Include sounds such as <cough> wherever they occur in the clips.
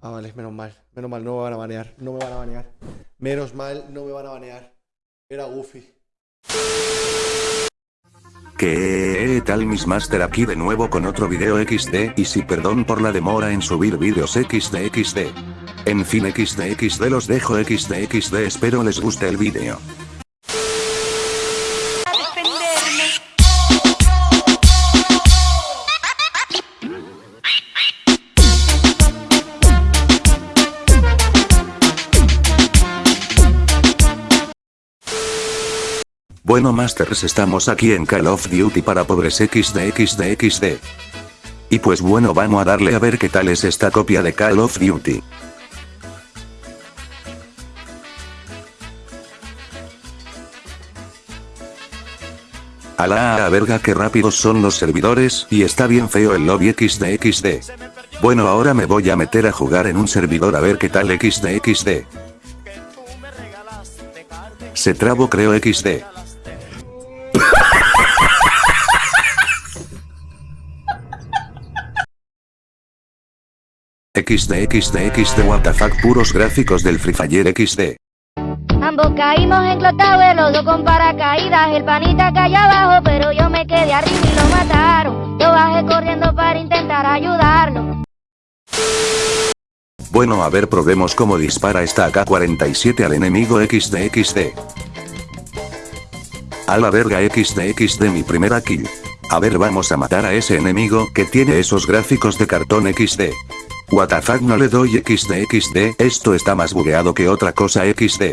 Ah, vale, menos mal. Menos mal, no me van a banear. No me van a banear. Menos mal, no me van a banear. Era Goofy. ¿Qué tal mis master aquí de nuevo con otro video XD y si perdón por la demora en subir vídeos XD XD. En fin XD XD los dejo XD XD espero les guste el video. Bueno Masters estamos aquí en Call of Duty para pobres XD XD XD. Y pues bueno vamos a darle a ver qué tal es esta copia de Call of Duty. A la a verga que rápidos son los servidores y está bien feo el lobby XD XD. Bueno ahora me voy a meter a jugar en un servidor a ver qué tal XD XD. Se trabo creo XD. XD XD XD WTF puros gráficos del Free Fire XD. Ambos caímos en Clotower, los dos con paracaídas, el panita cayó abajo, pero yo me quedé arriba y lo mataron. Yo bajé corriendo para intentar ayudarlo. Bueno a ver probemos cómo dispara esta AK-47 al enemigo XD XD. A la verga XD XD mi primera kill. A ver vamos a matar a ese enemigo que tiene esos gráficos de cartón XD. WTF no le doy XD XD, esto está más bugueado que otra cosa XD.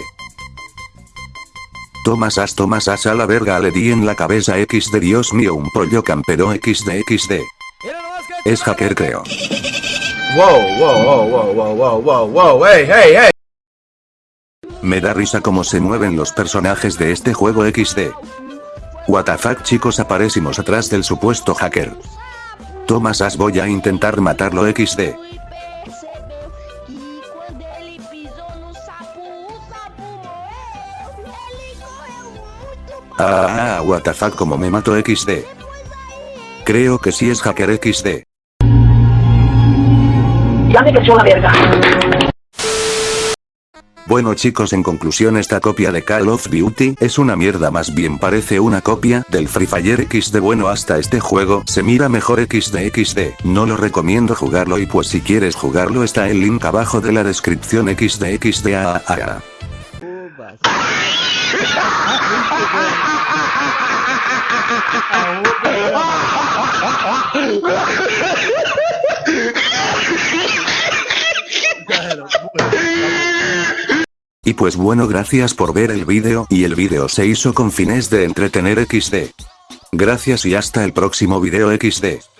Tomas as tomas as a la verga le di en la cabeza XD Dios mío un pollo campero XD. Es hacker creo. Wow, wow, wow, wow, wow, wow, wow, wow, hey, hey, hey. Me da risa cómo se mueven los personajes de este juego XD. WTF chicos aparecimos atrás del supuesto hacker. Tomas as voy a intentar matarlo XD. Ah, ah, what the fuck como me mato XD. Creo que sí es hacker XD. Ya me creció la verga. Bueno chicos en conclusión esta copia de Call of Duty es una mierda más bien parece una copia del Free Fire XD bueno hasta este juego se mira mejor XD XD no lo recomiendo jugarlo y pues si quieres jugarlo está el link abajo de la descripción XD XD a, a, a. <laughs> Y pues bueno gracias por ver el vídeo y el vídeo se hizo con fines de entretener XD. Gracias y hasta el próximo video XD.